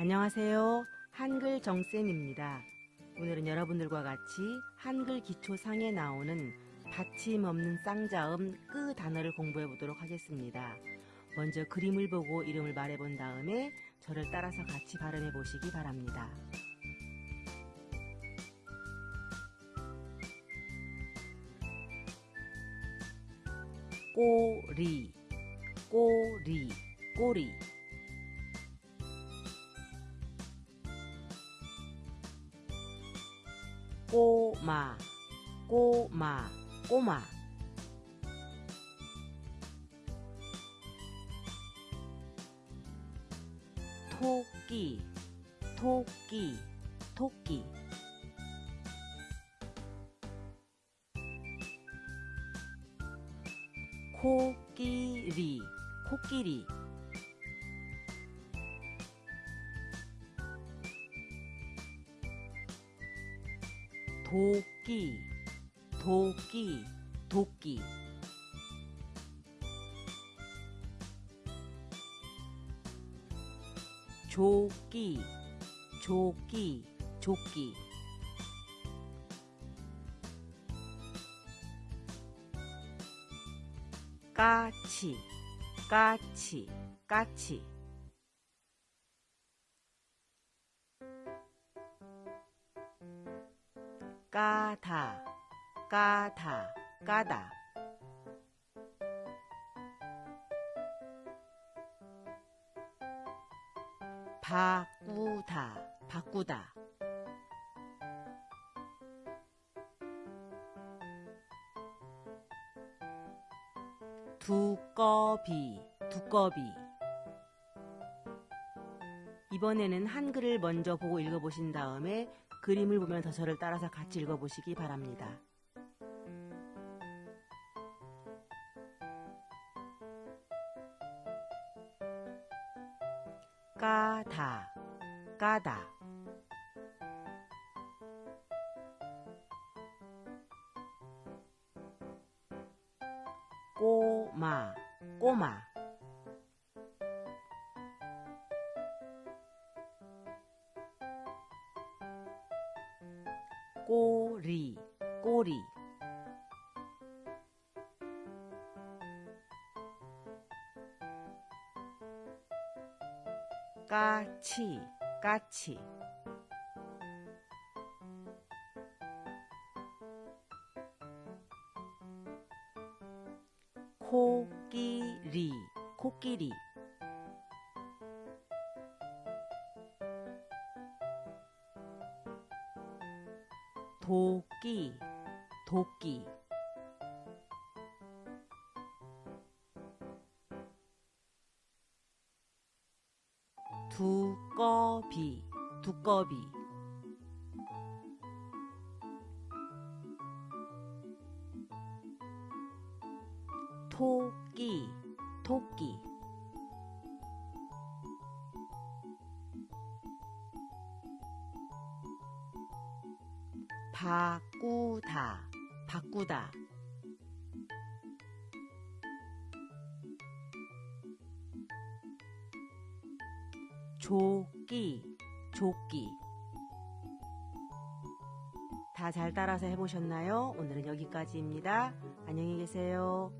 안녕하세요. 한글 정쌤입니다. 오늘은 여러분들과 같이 한글 기초상에 나오는 받침 없는 쌍자음 끄 단어를 공부해 보도록 하겠습니다. 먼저 그림을 보고 이름을 말해 본 다음에 저를 따라서 같이 발음해 보시기 바랍니다. 꼬리, 꼬리, 꼬리. 꼬마, 꼬마, 꼬마. 토끼, 토끼, 토끼. 코끼리, 코끼리. 도끼, 도끼, 도끼. 조끼, 조끼, 조끼. 까치, 까치, 까치. 까다, 까다, 까다. 바꾸다, 바꾸다. 두꺼비, 두꺼비. 이번에는 한글을 먼저 보고 읽어보신 다음에 그림을 보면서 저를 따라서 같이 읽어보시기 바랍니다. 까다, 까다. 꼬마, 꼬마. 꼬리, 꼬리. 까치, 까치. 코끼리, 코끼리. 도끼, 도끼. 두꺼비, 두꺼비. 토끼, 토끼. 바꾸다, 바꾸다. 조끼, 조끼. 다 잘 따라서 해보셨나요? 오늘은 여기까지입니다. 안녕히 계세요.